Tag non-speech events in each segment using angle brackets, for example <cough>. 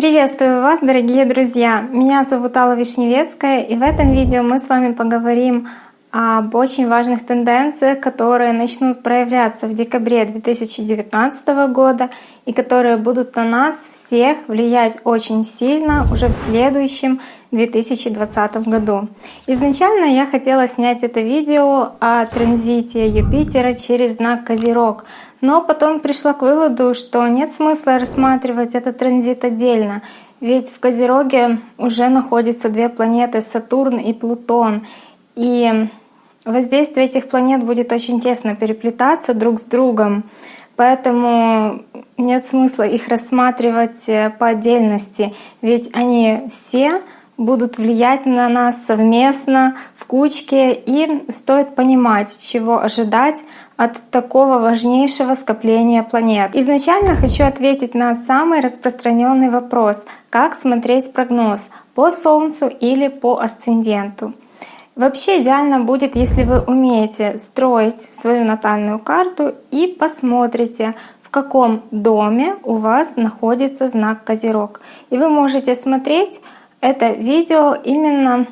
Приветствую вас, дорогие друзья! Меня зовут Алла Вишневецкая, и в этом видео мы с вами поговорим об очень важных тенденциях, которые начнут проявляться в декабре 2019 года и которые будут на нас всех влиять очень сильно уже в следующем 2020 году. Изначально я хотела снять это видео о транзите Юпитера через знак Козерог, но потом пришла к выводу, что нет смысла рассматривать этот транзит отдельно, ведь в Козероге уже находятся две планеты Сатурн и Плутон, и воздействие этих планет будет очень тесно переплетаться друг с другом, поэтому нет смысла их рассматривать э, по отдельности, ведь они все будут влиять на нас совместно, в кучке, и стоит понимать, чего ожидать от такого важнейшего скопления планет. Изначально хочу ответить на самый распространенный вопрос, как смотреть прогноз по Солнцу или по асценденту. Вообще идеально будет, если вы умеете строить свою натальную карту и посмотрите, в каком доме у вас находится знак Козерог. И вы можете смотреть это видео именно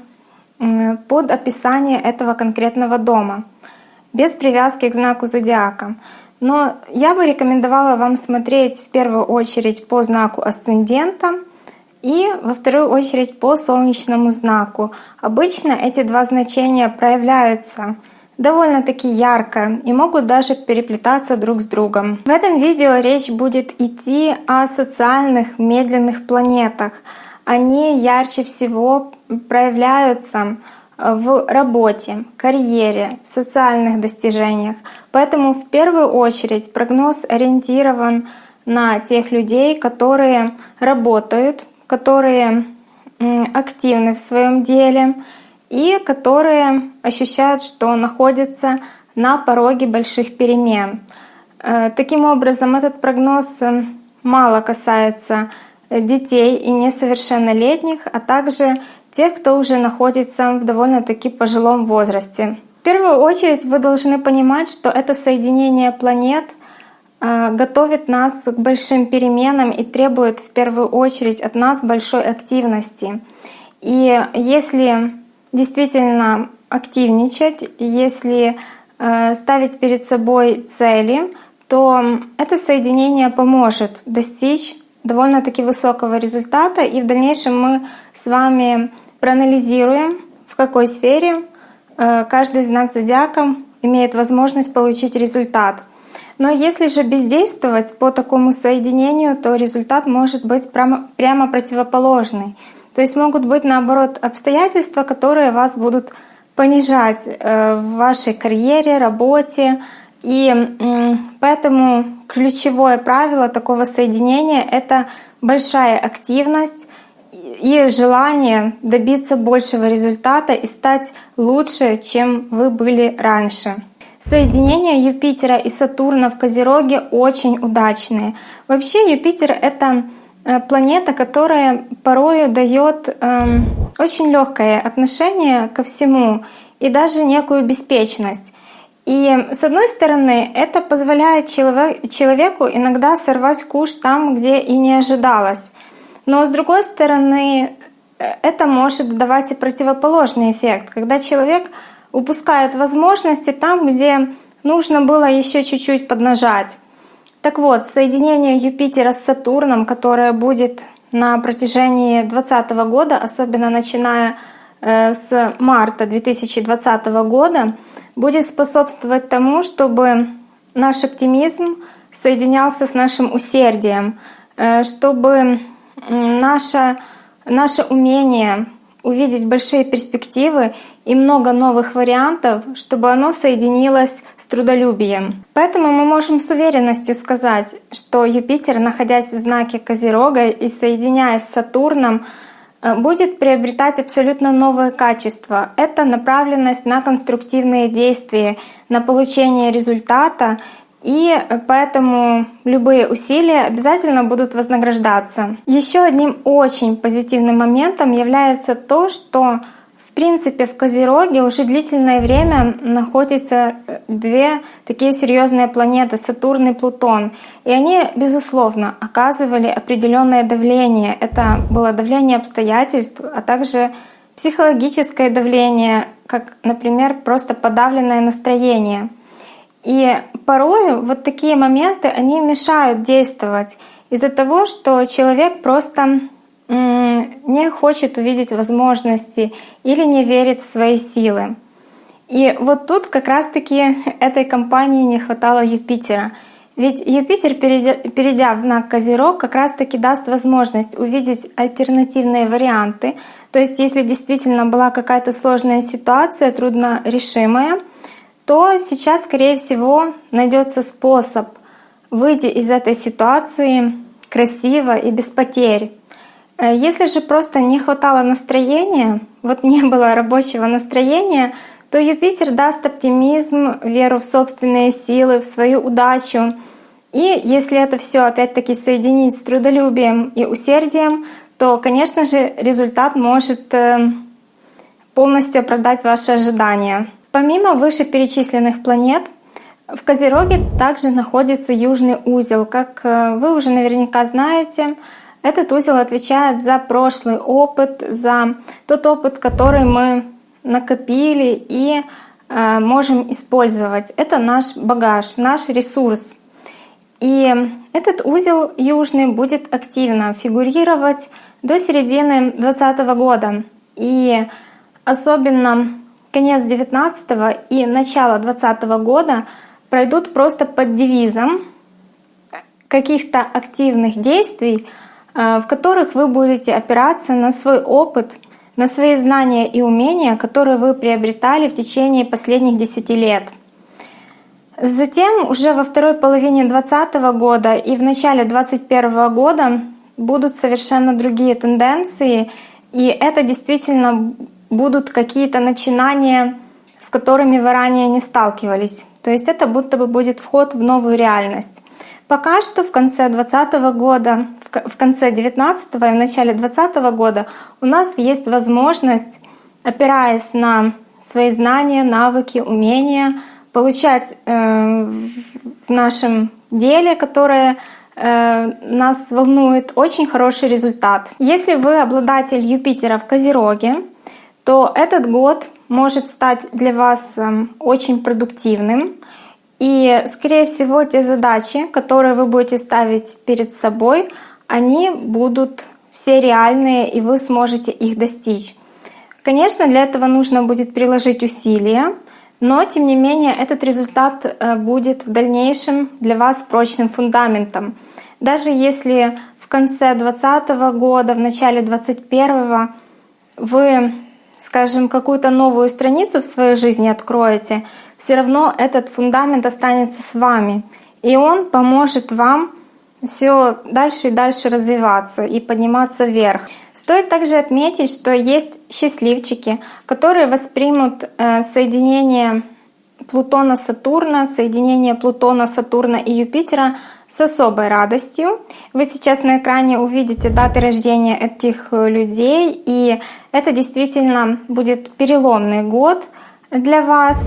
под описание этого конкретного дома, без привязки к знаку зодиака. Но я бы рекомендовала вам смотреть в первую очередь по знаку асцендента и во вторую очередь по солнечному знаку. Обычно эти два значения проявляются довольно-таки ярко и могут даже переплетаться друг с другом. В этом видео речь будет идти о социальных медленных планетах — они ярче всего проявляются в работе, карьере, социальных достижениях. Поэтому в первую очередь прогноз ориентирован на тех людей, которые работают, которые активны в своем деле и которые ощущают, что находятся на пороге больших перемен. Э, таким образом, этот прогноз мало касается детей и несовершеннолетних, а также тех, кто уже находится в довольно-таки пожилом возрасте. В первую очередь вы должны понимать, что это соединение планет э, готовит нас к большим переменам и требует в первую очередь от нас большой активности. И если действительно активничать, если э, ставить перед собой цели, то это соединение поможет достичь довольно-таки высокого результата. И в дальнейшем мы с вами проанализируем, в какой сфере э, каждый знак зодиака имеет возможность получить результат. Но если же бездействовать по такому соединению, то результат может быть прямо, прямо противоположный. То есть могут быть наоборот обстоятельства, которые вас будут понижать э, в вашей карьере, работе, и поэтому ключевое правило такого соединения — это большая активность и желание добиться большего результата и стать лучше, чем вы были раньше. Соединения Юпитера и Сатурна в Козероге очень удачные. Вообще Юпитер — это э, планета, которая порою дает э, очень легкое отношение ко всему и даже некую беспечность. И с одной стороны, это позволяет человеку иногда сорвать куш там, где и не ожидалось. Но с другой стороны, э, это может давать и противоположный эффект, когда человек упускает возможности там, где нужно было еще чуть-чуть поднажать. Так вот, соединение Юпитера с Сатурном, которое будет на протяжении 2020 года, особенно начиная э, с марта 2020 года, будет способствовать тому, чтобы наш оптимизм соединялся с нашим усердием, э, чтобы наше, наше умение увидеть большие перспективы и много новых вариантов, чтобы оно соединилось с трудолюбием. Поэтому мы можем с уверенностью сказать, что Юпитер, находясь в знаке Козерога и соединяясь с Сатурном, будет приобретать абсолютно новые качества. Это направленность на конструктивные действия, на получение результата, и поэтому любые усилия обязательно будут вознаграждаться. Еще одним очень позитивным моментом является то, что принципе, в Козероге уже длительное время находятся э, две такие серьезные планеты — Сатурн и Плутон. И они, безусловно, оказывали определенное давление. Это было давление обстоятельств, а также психологическое давление, как, например, просто подавленное настроение. И порой вот такие моменты, они мешают действовать из-за того, что человек просто не хочет увидеть возможности или не верит в свои силы. И вот тут как раз-таки этой компании не хватало Юпитера. Ведь Юпитер, перейдя в знак Козерог, как раз-таки даст возможность увидеть альтернативные варианты. То есть если действительно была какая-то сложная ситуация, трудно решимая, то сейчас, скорее всего, найдется способ выйти из этой ситуации красиво и без потерь. Э, если же просто не хватало настроения, вот не было рабочего настроения, то Юпитер даст оптимизм, веру в собственные силы, в свою удачу. И если это все опять-таки соединить с трудолюбием и усердием, то, конечно же, результат может э, полностью оправдать ваши ожидания. Помимо вышеперечисленных планет, в Козероге также находится южный узел. Как э, вы уже наверняка знаете, этот узел отвечает за прошлый опыт, за тот опыт, который мы накопили и э, можем использовать. Это наш багаж, наш ресурс. И этот узел южный будет активно фигурировать до середины 2020 года. И особенно конец 19 и начало 2020 года пройдут просто под девизом каких-то активных действий, в которых вы будете опираться на свой опыт, на свои знания и умения, которые вы приобретали в течение последних 10 лет. Затем уже во второй половине 2020 года и в начале 2021 года будут совершенно другие тенденции, и это действительно будут какие-то начинания, с которыми вы ранее не сталкивались. То есть это будто бы будет вход в новую реальность. Пока что в конце 2020 года, в конце 2019 и в начале 2020 года у нас есть возможность, опираясь на свои знания, навыки, умения, получать э, в нашем деле, которое э, нас волнует, очень хороший результат. Если вы обладатель Юпитера в Козероге, то этот год может стать для вас э, очень продуктивным. И, скорее всего, те задачи, которые вы будете ставить перед собой, они будут все реальные, и вы сможете их достичь. Конечно, для этого нужно будет приложить усилия, но тем не менее этот результат э, будет в дальнейшем для вас прочным фундаментом. Даже если в конце 2020 года, в начале 2021 вы скажем, какую-то новую страницу в своей жизни откроете, все равно этот фундамент останется с вами. И он поможет вам все дальше и дальше развиваться и подниматься вверх. Стоит также отметить, что есть счастливчики, которые воспримут э, соединение Плутона-Сатурна, соединение Плутона-Сатурна и Юпитера с особой радостью. Вы сейчас на экране увидите даты рождения этих э, людей, и это действительно будет переломный год для вас,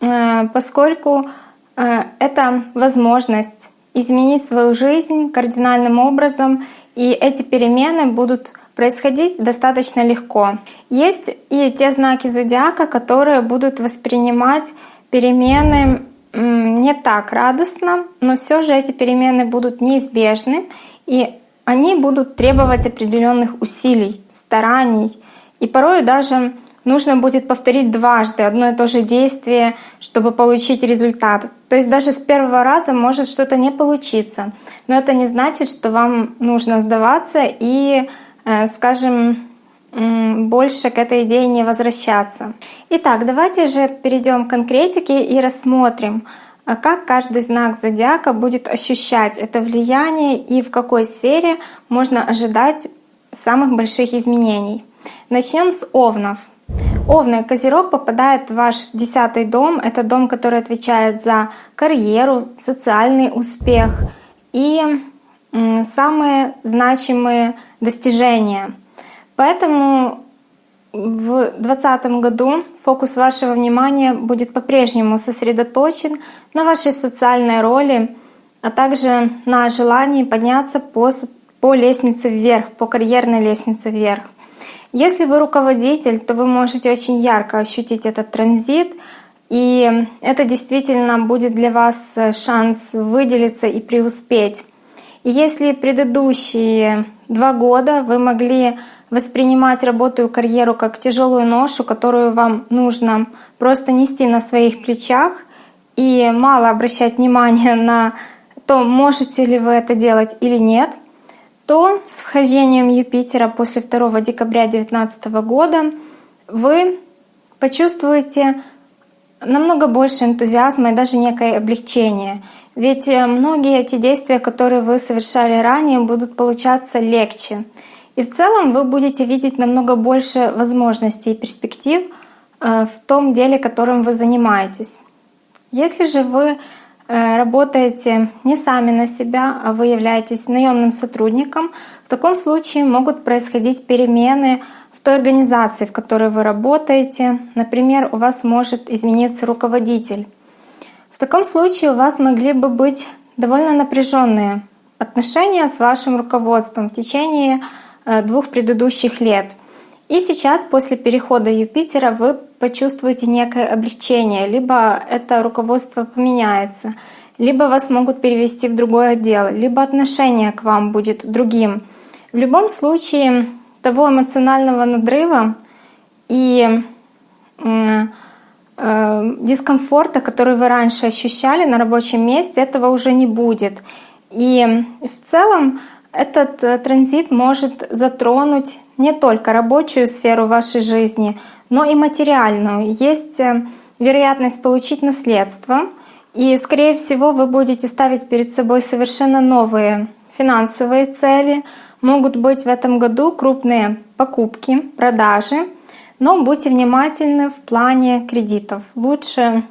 э, поскольку это возможность изменить свою жизнь кардинальным образом, и эти перемены будут происходить достаточно легко. Есть и те знаки зодиака, которые будут воспринимать перемены не так радостно, но все же эти перемены будут неизбежны, и они будут требовать определенных усилий, стараний. И порой даже нужно будет повторить дважды одно и то же действие, чтобы получить результат. То есть даже с первого раза может что-то не получиться. Но это не значит, что вам нужно сдаваться и, э, скажем, больше к этой идее не возвращаться. Итак, давайте же перейдем к конкретике и рассмотрим, а как каждый знак зодиака будет ощущать это влияние и в какой сфере можно ожидать самых больших изменений. Начнем с Овнов. Овны Козерог попадает в ваш десятый дом. Это дом, который отвечает за карьеру, социальный успех и самые значимые достижения — Поэтому в 2020 году фокус вашего внимания будет по-прежнему сосредоточен на вашей социальной роли, а также на желании подняться по, по лестнице вверх, по карьерной лестнице вверх. Если вы руководитель, то вы можете очень ярко ощутить этот транзит, и это действительно будет для вас шанс выделиться и преуспеть. И если предыдущие два года вы могли воспринимать работу и карьеру как тяжелую ношу, которую вам нужно просто нести на своих плечах и мало обращать внимание на то, можете ли вы это делать или нет, то с вхождением Юпитера после 2 декабря 2019 года вы почувствуете намного больше энтузиазма и даже некое облегчение. Ведь э, многие эти действия, которые вы совершали ранее, будут получаться легче. И в целом вы будете видеть намного больше возможностей и перспектив э, в том деле, которым вы занимаетесь. Если же вы работаете не сами на себя, а вы являетесь наемным сотрудником, в таком случае могут происходить перемены в той организации, в которой вы работаете. Например, у вас может измениться руководитель. В таком случае у вас могли бы быть довольно напряженные отношения с вашим руководством в течение Э, двух предыдущих лет. И сейчас, после перехода Юпитера, вы почувствуете некое облегчение, либо это руководство поменяется, либо вас могут перевести в другой отдел, либо отношение к вам будет другим. В любом случае, того эмоционального надрыва и э, дискомфорта, который вы раньше ощущали на рабочем месте, этого уже не будет. И в целом этот э, транзит может затронуть не только рабочую сферу вашей жизни, но и материальную. Есть э, вероятность получить наследство, и, скорее всего, вы будете ставить перед собой совершенно новые финансовые цели. Могут быть в этом году крупные покупки, продажи, но будьте внимательны в плане кредитов. Лучше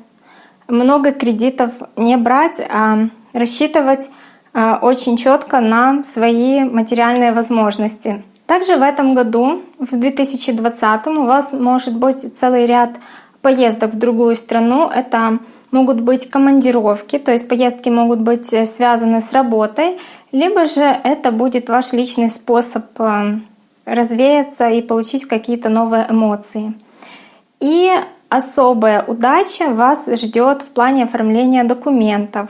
много кредитов не брать, а рассчитывать очень четко на свои материальные возможности. Также в этом году, в 2020, у вас может быть целый ряд поездок в другую страну. Это могут быть командировки, то есть поездки могут быть э, связаны с работой, либо же это будет ваш личный способ э, развеяться и получить какие-то новые эмоции. И особая удача вас ждет в плане оформления документов.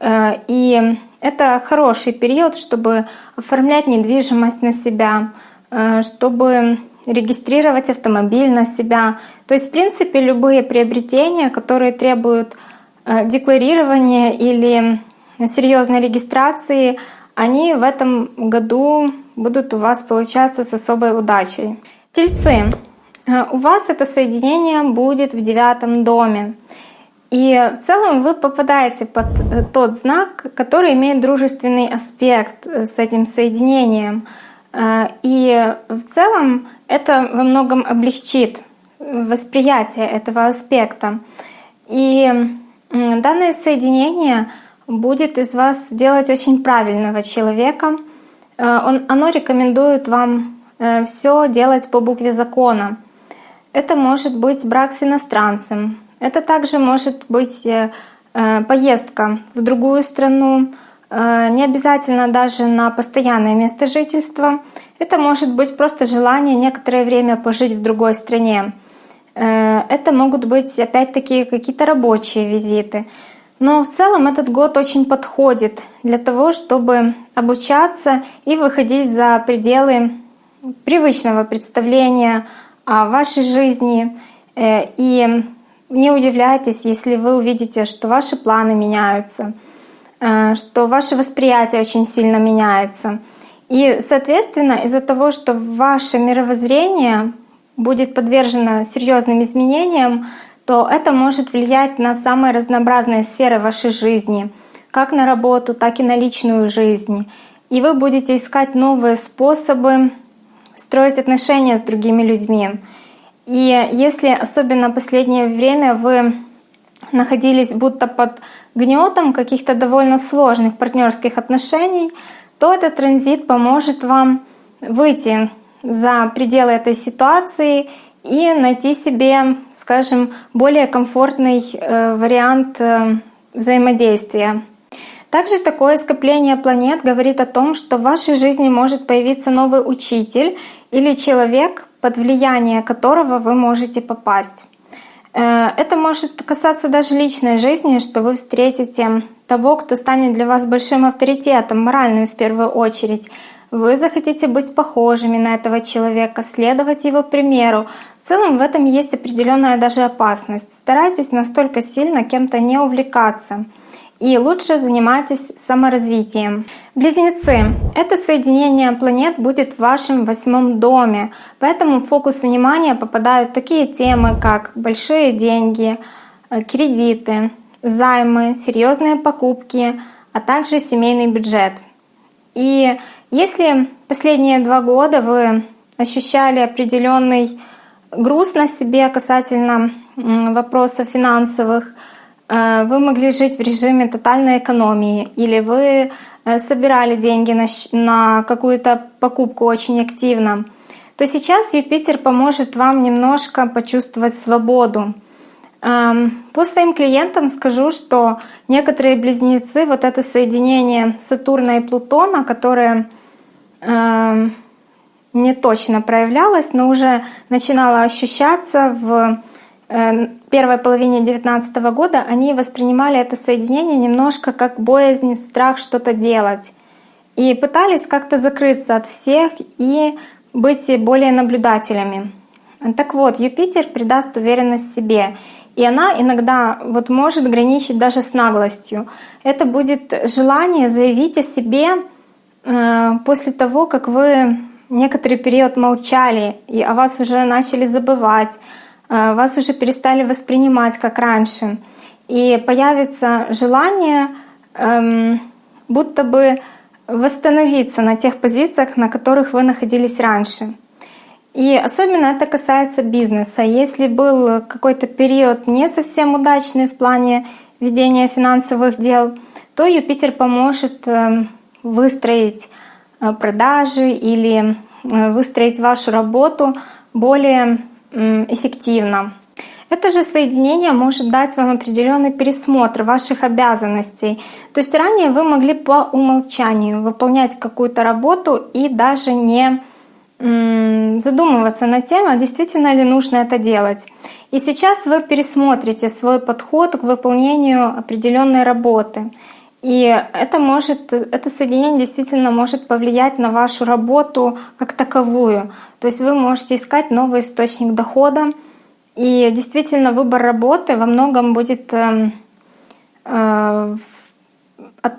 И это хороший период, чтобы оформлять недвижимость на себя, э, чтобы регистрировать автомобиль на себя. То есть, в принципе, любые приобретения, которые требуют э, декларирования или серьезной регистрации, они в этом году будут у вас получаться с особой удачей. Тельцы. Э, у вас это соединение будет в девятом доме. И в целом вы попадаете под э, тот знак, который имеет дружественный аспект э, с этим соединением. Э, и в целом это во многом облегчит восприятие этого аспекта. И данное соединение будет из вас делать очень правильного человека. Он, оно рекомендует вам все делать по букве закона. Это может быть брак с иностранцем, это также может быть э, э, поездка в другую страну, э, не обязательно даже на постоянное место жительства. Это может быть просто желание некоторое время пожить в другой стране. Это могут быть опять-таки какие-то рабочие визиты. Но в целом этот год очень подходит для того, чтобы обучаться и выходить за пределы привычного представления о вашей жизни и не удивляйтесь, если вы увидите, что ваши планы меняются, э, что ваше восприятие очень сильно меняется. И, соответственно, из-за того, что ваше мировоззрение будет подвержено серьезным изменениям, то это может влиять на самые разнообразные сферы вашей жизни, как на работу, так и на личную жизнь. И вы будете искать новые способы строить отношения с другими людьми. И если особенно последнее время вы находились будто под гнетом каких-то довольно сложных партнерских отношений, то этот транзит поможет вам выйти за пределы этой ситуации и найти себе, скажем, более комфортный э, вариант э, взаимодействия. Также такое скопление планет говорит о том, что в вашей жизни может появиться новый учитель или человек, под влияние которого вы можете попасть. Э, это может касаться даже личной жизни, что вы встретите того, кто станет для вас большим авторитетом, моральным в первую очередь. Вы захотите быть похожими на этого человека, следовать его примеру. В целом в этом есть определенная даже опасность. Старайтесь настолько сильно кем-то не увлекаться и лучше занимайтесь саморазвитием. Близнецы. Это соединение планет будет в вашем восьмом доме, поэтому в фокус внимания попадают такие темы, как большие деньги, э, кредиты, займы, серьезные покупки, а также семейный бюджет. И если последние два года вы ощущали определенный груз на себе касательно вопросов финансовых, вы могли жить в режиме тотальной экономии, или вы э, собирали деньги на, какую-то покупку очень активно, то сейчас Юпитер поможет вам немножко почувствовать свободу. Эм, по своим клиентам скажу, что некоторые близнецы, вот это соединение Сатурна и Плутона, которое эм, не точно проявлялось, но уже начинало ощущаться в Э, первой половине 2019 года они воспринимали это соединение немножко как боязнь, страх что-то делать. И пытались как-то закрыться от всех и быть более наблюдателями. Так вот, Юпитер придаст уверенность себе. И она иногда вот может граничить даже с наглостью. Это будет желание заявить о себе э, после того, как вы некоторый период молчали, и о вас уже начали забывать, Э, вас уже перестали воспринимать как раньше. И появится желание эм, будто бы восстановиться на тех позициях, на которых вы находились раньше. И особенно это касается бизнеса. Если был какой-то период не совсем удачный в плане ведения финансовых дел, то Юпитер поможет эм, выстроить э, продажи или э, выстроить вашу работу более эффективно. Это же соединение может дать вам определенный пересмотр ваших обязанностей. То есть ранее вы могли по умолчанию выполнять какую-то работу и даже не задумываться над тем, а действительно ли нужно это делать. И сейчас вы пересмотрите свой подход к выполнению определенной работы. И это может, это соединение действительно может повлиять на вашу работу как таковую. То есть вы можете искать новый источник дохода. И действительно выбор работы во многом будет, э, э, от,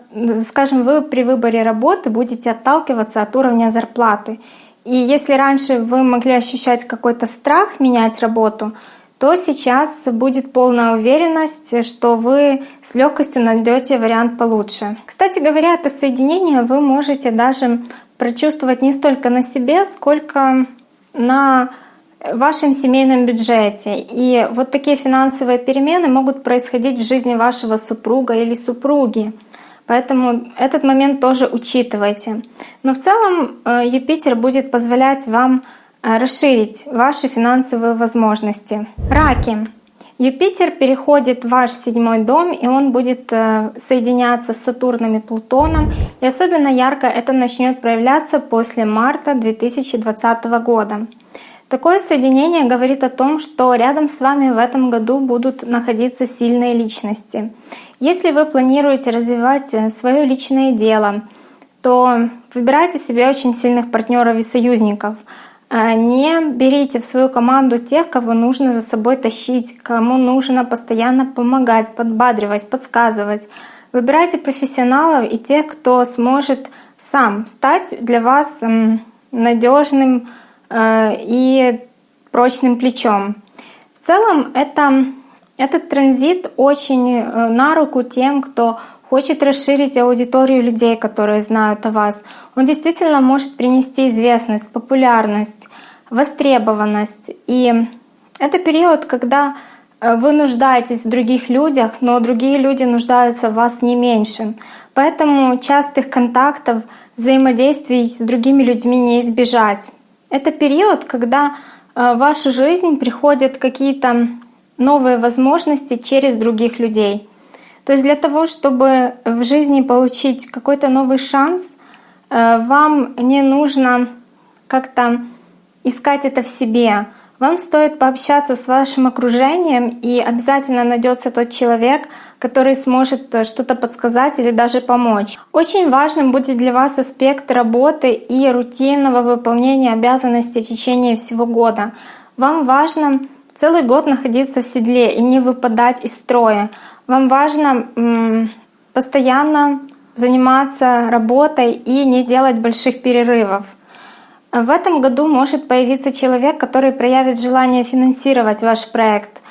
скажем, вы при выборе работы будете отталкиваться от уровня зарплаты. И если раньше вы могли ощущать какой-то страх менять работу, то сейчас будет полная уверенность, что вы с легкостью найдете вариант получше. Кстати говоря, это соединение вы можете даже прочувствовать не столько на себе, сколько на вашем семейном бюджете. И вот такие финансовые перемены могут происходить в жизни вашего супруга или супруги. Поэтому этот момент тоже учитывайте. Но в целом э, Юпитер будет позволять вам расширить ваши финансовые возможности. Раки. Юпитер переходит в ваш седьмой дом, и он будет э, соединяться с Сатурном и Плутоном. И особенно ярко это начнет проявляться после марта 2020 года. Такое соединение говорит о том, что рядом с вами в этом году будут находиться сильные личности. Если вы планируете развивать э, свое личное дело, то выбирайте себе очень сильных партнеров и союзников — не берите в свою команду тех, кого нужно за собой тащить, кому нужно постоянно помогать, подбадривать, подсказывать. Выбирайте профессионалов и тех, кто сможет сам стать для вас надежным э, и прочным плечом. В целом это, этот транзит очень э, на руку тем, кто хочет расширить аудиторию людей, которые знают о вас. Он действительно может принести известность, популярность, востребованность. И это период, когда э, вы нуждаетесь в других людях, но другие люди нуждаются в вас не меньше. Поэтому частых контактов, взаимодействий с другими людьми не избежать. Это период, когда в вашу жизнь приходят какие-то новые возможности через других людей. То есть для того, чтобы в жизни получить какой-то новый шанс, вам не нужно как-то искать это в себе. Вам стоит пообщаться с вашим окружением, и обязательно найдется тот человек, который сможет э, что-то подсказать или даже помочь. Очень важным будет для вас аспект работы и рутинного выполнения обязанностей в течение всего года. Вам важно целый год находиться в седле и не выпадать из строя. Вам важно постоянно заниматься работой и не делать больших перерывов. В этом году может появиться человек, который проявит желание финансировать ваш проект,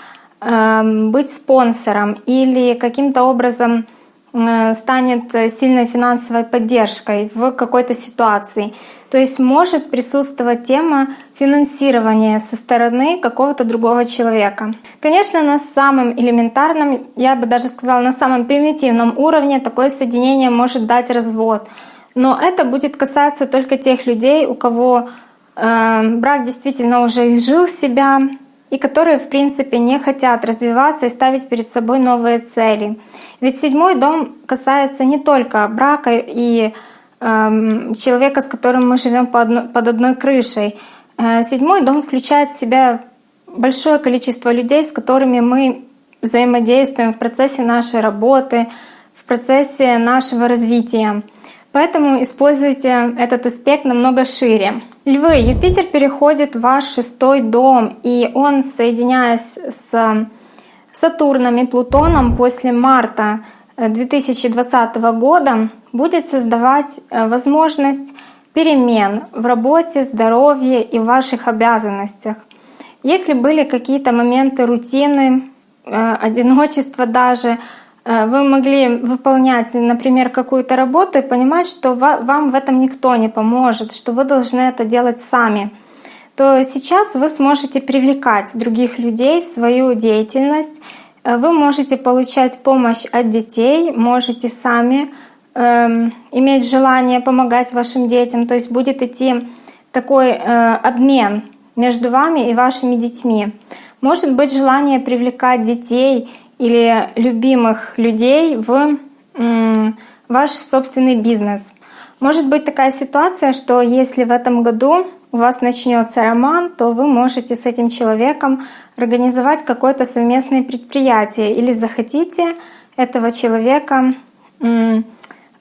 эм, быть спонсором или каким-то образом э, станет сильной финансовой поддержкой в какой-то ситуации. То есть может присутствовать тема финансирования со стороны какого-то другого человека. Конечно, на самом элементарном, я бы даже сказала, на самом примитивном уровне такое соединение может дать развод — но это будет касаться только тех людей, у кого э, брак действительно уже изжил себя и которые, в принципе, не хотят развиваться и ставить перед собой новые цели. Ведь седьмой дом касается не только брака и э, человека, с которым мы живем под одной крышей. Э, седьмой дом включает в себя большое количество людей, с которыми мы взаимодействуем в процессе нашей работы, в процессе нашего развития. Поэтому используйте этот аспект намного шире. Львы, Юпитер переходит в ваш шестой дом, и он, соединяясь с Сатурном и Плутоном после марта 2020 э, года, будет создавать э, возможность перемен в работе, здоровье и ваших обязанностях. Если были какие-то моменты рутины, э, одиночества даже, Э, вы могли выполнять, например, какую-то работу и понимать, что вам в этом никто не поможет, что вы должны это делать сами, то сейчас вы сможете привлекать других людей в свою деятельность. Э, вы можете получать помощь от детей, можете сами э, иметь желание помогать вашим детям. То есть будет идти такой э, обмен между вами и вашими детьми. Может быть желание привлекать детей или любимых людей в ваш собственный бизнес. Может быть такая ситуация, что если в этом году у вас начнется роман, то вы можете с этим человеком организовать какое-то совместное предприятие или захотите этого человека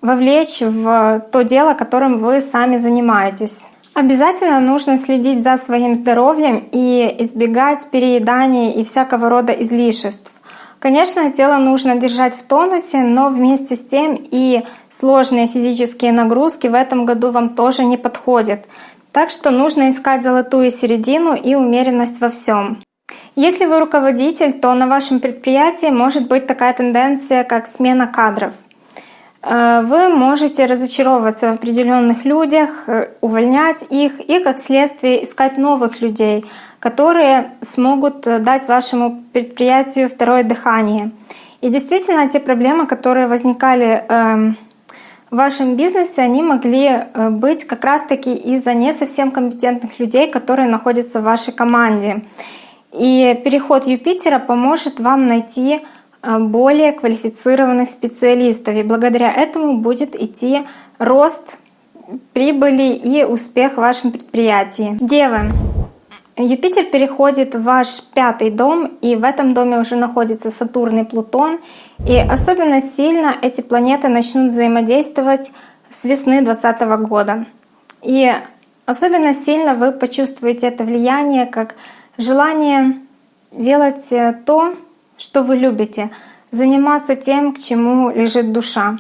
вовлечь в то дело, которым вы сами занимаетесь. Обязательно нужно следить за своим здоровьем и избегать переедания и всякого рода излишеств. Конечно, тело нужно держать в тонусе, но вместе с тем и сложные физические нагрузки в этом году вам тоже не подходят. Так что нужно искать золотую середину и умеренность во всем. Если вы руководитель, то на вашем предприятии может быть такая тенденция, как смена кадров. Э, вы можете разочаровываться в определенных людях, э, увольнять их и, как следствие, искать новых людей — которые смогут э, дать вашему предприятию второе дыхание. И действительно, те проблемы, которые возникали эм, в вашем бизнесе, они могли быть как раз-таки из-за не совсем компетентных людей, которые находятся в вашей команде. И переход Юпитера поможет вам найти более квалифицированных специалистов. И благодаря этому будет идти рост прибыли и успех в вашем предприятии. Девы, Юпитер переходит в ваш пятый дом, и в этом доме уже находится Сатурн и Плутон. И особенно сильно эти планеты начнут взаимодействовать с весны 2020 года. И особенно сильно вы почувствуете это влияние как желание делать э, то, что вы любите, заниматься тем, к чему лежит душа.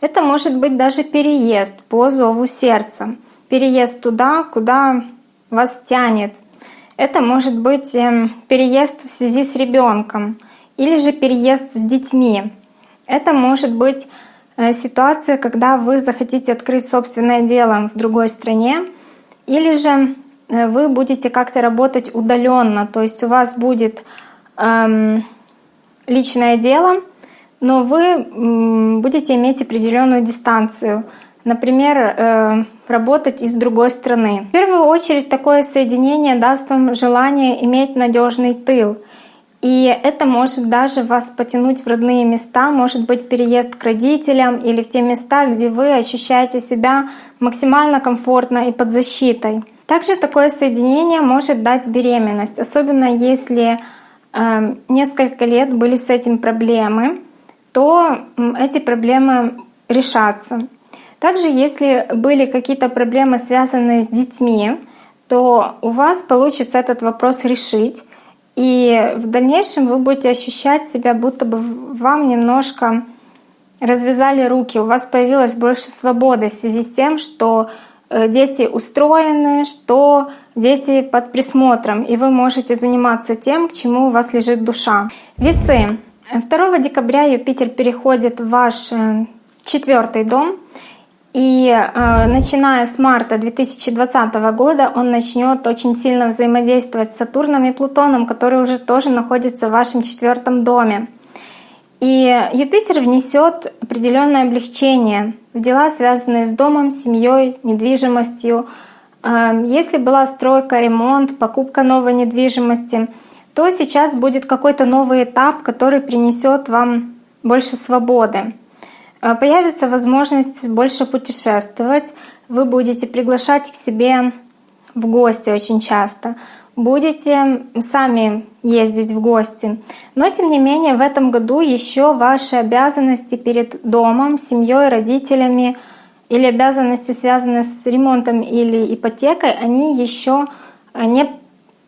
Это может быть даже переезд по зову сердца, переезд туда, куда вас тянет — это может быть эм, переезд в связи с ребенком или же переезд с детьми. Это может быть э, ситуация, когда вы захотите открыть собственное дело в другой стране, или же э, вы будете как-то работать удаленно, то есть у вас будет эм, личное дело, но вы будете иметь определенную дистанцию. Например, э, работать из другой страны. В первую очередь такое соединение даст вам желание иметь надежный тыл. И это может даже вас потянуть в родные места, может быть переезд к родителям или в те места, где вы ощущаете себя максимально комфортно и под защитой. Также такое соединение может дать беременность, особенно если несколько лет были с этим проблемы, то эти проблемы решатся. Также, если были какие-то проблемы, связанные с детьми, то у вас получится этот вопрос решить. И в дальнейшем вы будете ощущать себя, будто бы вам немножко развязали руки, у вас появилось больше свободы в связи с тем, что дети устроены, что дети под присмотром, и вы можете заниматься тем, к чему у вас лежит душа. Весы. 2 декабря Юпитер переходит в ваш э, четвертый дом, и э, начиная с марта 2020 года он начнет очень сильно взаимодействовать с Сатурном и Плутоном, которые уже тоже находятся в вашем четвертом доме. И Юпитер внесет определенное облегчение в дела, связанные с домом, семьей, недвижимостью. Э, если была стройка, ремонт, покупка новой недвижимости, то сейчас будет какой-то новый этап, который принесет вам больше свободы. Э, появится возможность больше путешествовать, вы будете приглашать к себе в гости очень часто, будете сами ездить в гости. Но тем не менее в этом году еще ваши обязанности перед домом, семьей, родителями или обязанности, связанные с ремонтом или ипотекой, они еще не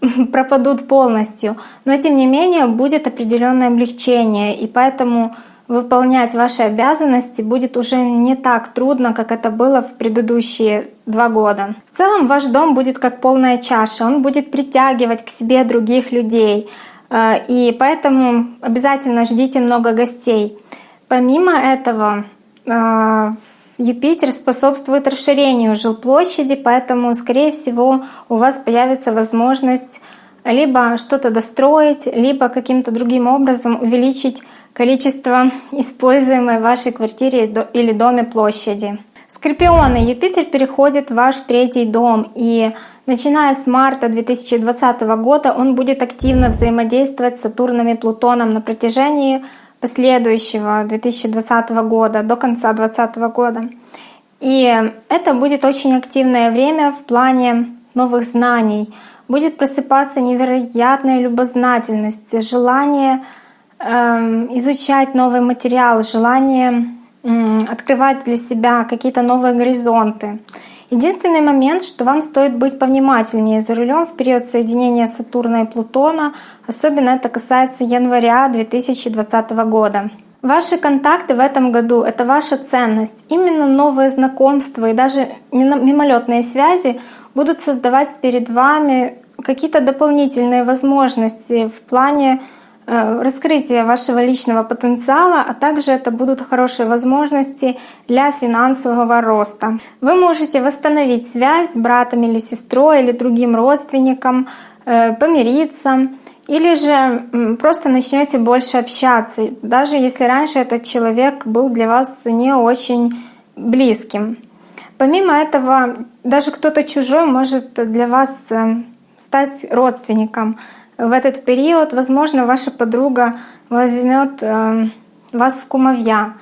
<laughs> пропадут полностью. Но тем не менее будет определенное облегчение, и поэтому выполнять ваши обязанности будет уже не так трудно, как это было в предыдущие два года. В целом ваш дом будет как полная чаша, он будет притягивать к себе других людей, э, и поэтому обязательно ждите много гостей. Помимо этого, э, Юпитер способствует расширению жилплощади, поэтому, скорее всего, у вас появится возможность либо что-то достроить, либо каким-то другим образом увеличить количество используемой в вашей квартире или доме площади. Скорпионы, Юпитер переходит в ваш третий дом, и начиная с марта 2020 года он будет активно взаимодействовать с Сатурном и Плутоном на протяжении последующего 2020 года, до конца 2020 года. И это будет очень активное время в плане новых знаний. Будет просыпаться невероятная любознательность, желание изучать новый материал, желание открывать для себя какие-то новые горизонты. Единственный момент, что вам стоит быть повнимательнее за рулем в период соединения Сатурна и Плутона, особенно это касается января 2020 года. Ваши контакты в этом году — это ваша ценность. Именно новые знакомства и даже мимолетные связи будут создавать перед вами какие-то дополнительные возможности в плане раскрытие вашего личного потенциала, а также это будут хорошие возможности для финансового роста. Вы можете восстановить связь с братом или сестрой или другим родственником, э, помириться, или же просто начнете больше общаться, даже если раньше этот человек был для вас не очень близким. Помимо этого, даже кто-то чужой может для вас э, стать родственником в этот период, возможно, ваша подруга возьмет э, вас в кумовья.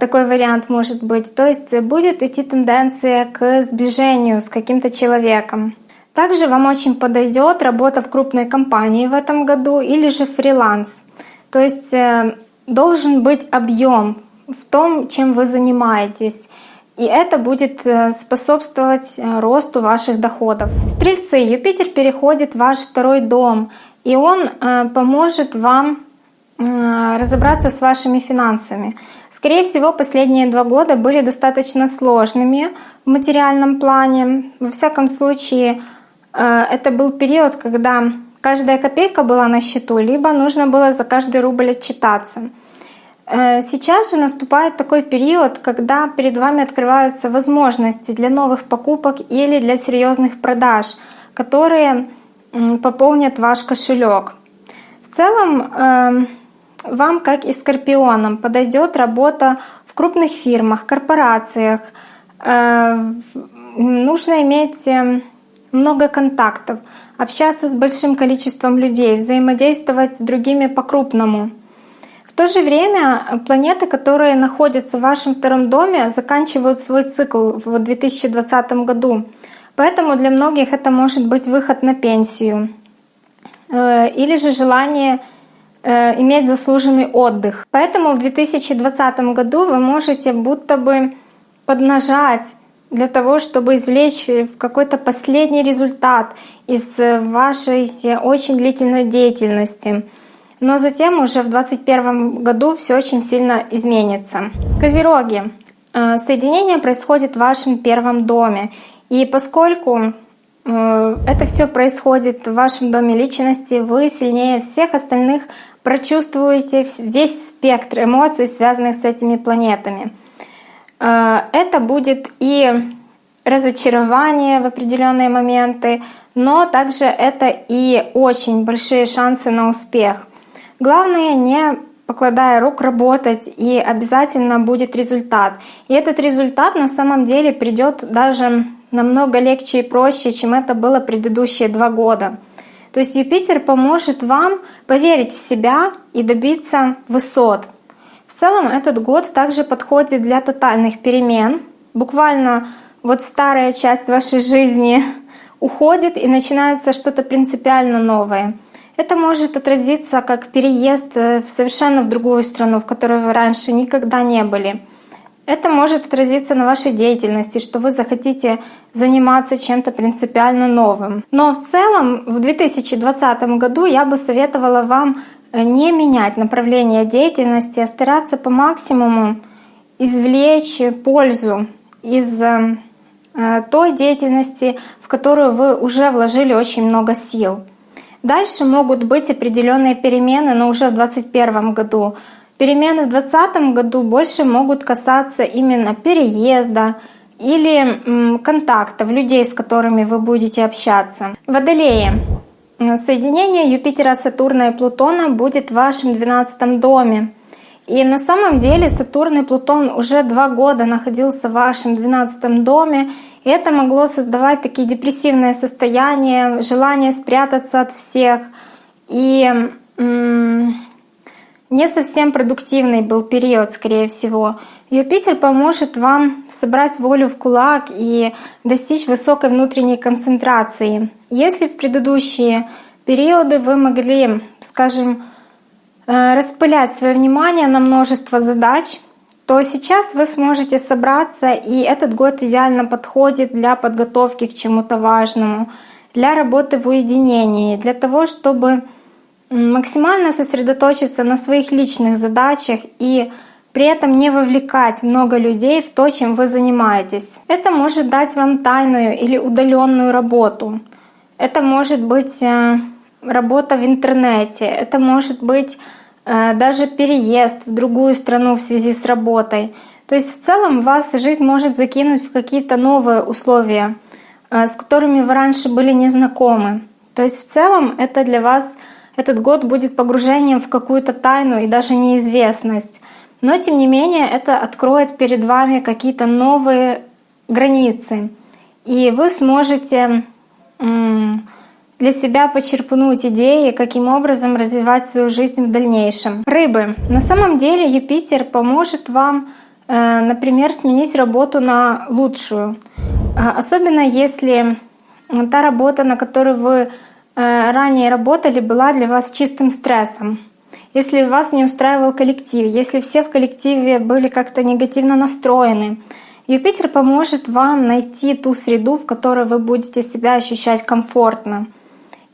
Такой вариант может быть. То есть будет идти тенденция к сближению с каким-то человеком. Также вам очень подойдет работа в крупной компании в этом году или же фриланс. То есть э, должен быть объем в том, чем вы занимаетесь. И это будет э, способствовать росту ваших доходов. Стрельцы, Юпитер переходит в ваш второй дом и он э, поможет вам э, разобраться с вашими финансами. Скорее всего, последние два года были достаточно сложными в материальном плане. Во всяком случае, э, это был период, когда каждая копейка была на счету, либо нужно было за каждый рубль отчитаться. Сейчас же наступает такой период, когда перед вами открываются возможности для новых покупок или для серьезных продаж, которые пополнят ваш кошелек. В целом эм, вам, как и скорпионам, подойдет работа в крупных фирмах, корпорациях, э, нужно иметь э, много контактов, общаться с большим количеством людей, взаимодействовать с другими по-крупному. То же время планеты, которые находятся в вашем втором доме, заканчивают свой цикл в 2020 году. Поэтому для многих это может быть выход на пенсию э, или же желание э, иметь заслуженный отдых. Поэтому в 2020 году вы можете будто бы поднажать для того, чтобы извлечь какой-то последний результат из вашей очень длительной деятельности. Но затем уже в 2021 году все очень сильно изменится. Козероги. Э, соединение происходит в вашем первом доме. И поскольку э, это все происходит в вашем доме личности, вы сильнее всех остальных прочувствуете весь спектр эмоций, связанных с этими планетами. Э, это будет и разочарование в определенные моменты, но также это и очень большие шансы на успех. Главное не покладая рук работать, и обязательно будет результат. И этот результат на самом деле придет даже намного легче и проще, чем это было предыдущие два года. То есть Юпитер поможет вам поверить в себя и добиться высот. В целом этот год также подходит для тотальных перемен. Буквально вот старая часть вашей жизни <laughs> уходит и начинается что-то принципиально новое. Это может отразиться как переезд э, в совершенно в другую страну, в которой вы раньше никогда не были. Это может отразиться на вашей деятельности, что вы захотите заниматься чем-то принципиально новым. Но в целом в 2020 году я бы советовала вам э, не менять направление деятельности, а стараться по максимуму извлечь пользу из э, той деятельности, в которую вы уже вложили очень много сил. Дальше могут быть определенные перемены, но уже в 2021 году. Перемены в 2020 году больше могут касаться именно переезда или контактов, людей, с которыми вы будете общаться. Водолеи. Соединение Юпитера, Сатурна и Плутона будет в вашем 12 доме. И на самом деле Сатурн и Плутон уже два года находился в вашем 12 доме, это могло создавать такие депрессивные состояния, желание спрятаться от всех. И не совсем продуктивный был период, скорее всего. Юпитер поможет вам собрать волю в кулак и достичь высокой внутренней концентрации. Если в предыдущие периоды вы могли, скажем, э, распылять свое внимание на множество задач, то сейчас вы сможете собраться, и этот год идеально подходит для подготовки к чему-то важному, для работы в уединении, для того, чтобы максимально сосредоточиться на своих личных задачах и при этом не вовлекать много людей в то, чем вы занимаетесь. Это может дать вам тайную или удаленную работу. Это может быть э, работа в интернете, это может быть даже переезд в другую страну в связи с работой. То есть в целом вас жизнь может закинуть в какие-то новые условия, э, с которыми вы раньше были незнакомы. То есть в целом это для вас этот год будет погружением в какую-то тайну и даже неизвестность. Но тем не менее это откроет перед вами какие-то новые границы. И вы сможете для себя почерпнуть идеи, каким образом развивать свою жизнь в дальнейшем. Рыбы. На самом деле Юпитер поможет вам, э, например, сменить работу на лучшую. Э, особенно если та работа, на которой вы э, ранее работали, была для вас чистым стрессом. Если вас не устраивал коллектив, если все в коллективе были как-то негативно настроены, Юпитер поможет вам найти ту среду, в которой вы будете себя ощущать комфортно.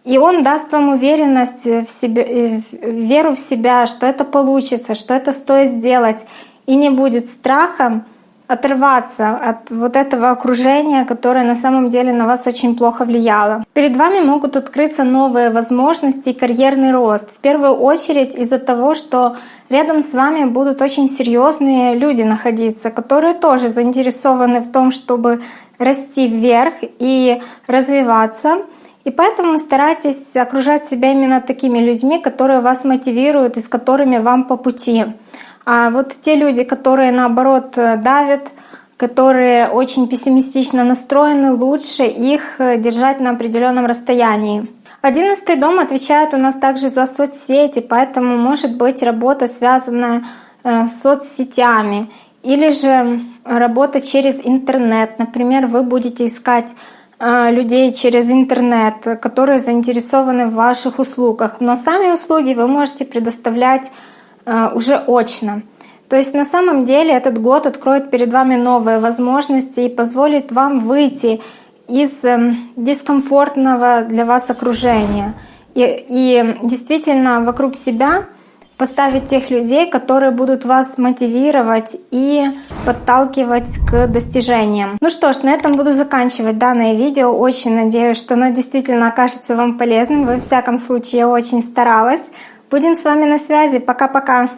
И он даст вам уверенность в себе, э, веру в себя, что это получится, что это стоит сделать. И не будет страхом отрываться от вот этого окружения, которое на самом деле на вас очень плохо влияло. Перед вами могут открыться новые возможности и карьерный рост. В первую очередь из-за того, что рядом с вами будут очень серьезные люди находиться, которые тоже заинтересованы в том, чтобы расти вверх и развиваться. И поэтому старайтесь окружать себя именно такими людьми, которые вас мотивируют и с которыми вам по пути. А вот те люди, которые наоборот давят, которые очень пессимистично настроены, лучше их э, держать на определенном расстоянии. Одиннадцатый дом отвечает у нас также за соцсети, поэтому может быть работа, связанная э, с соцсетями, или же работа через интернет. Например, вы будете искать э, людей через интернет, которые заинтересованы в ваших услугах. Но сами услуги вы можете предоставлять уже очно. То есть на самом деле этот год откроет перед вами новые возможности и позволит вам выйти из эм, дискомфортного для вас окружения. И, и действительно вокруг себя поставить тех людей, которые будут вас мотивировать и подталкивать к достижениям. Ну что ж, на этом буду заканчивать данное видео. Очень надеюсь, что оно действительно окажется вам полезным. Во всяком случае, я очень старалась. Будем с вами на связи. Пока-пока.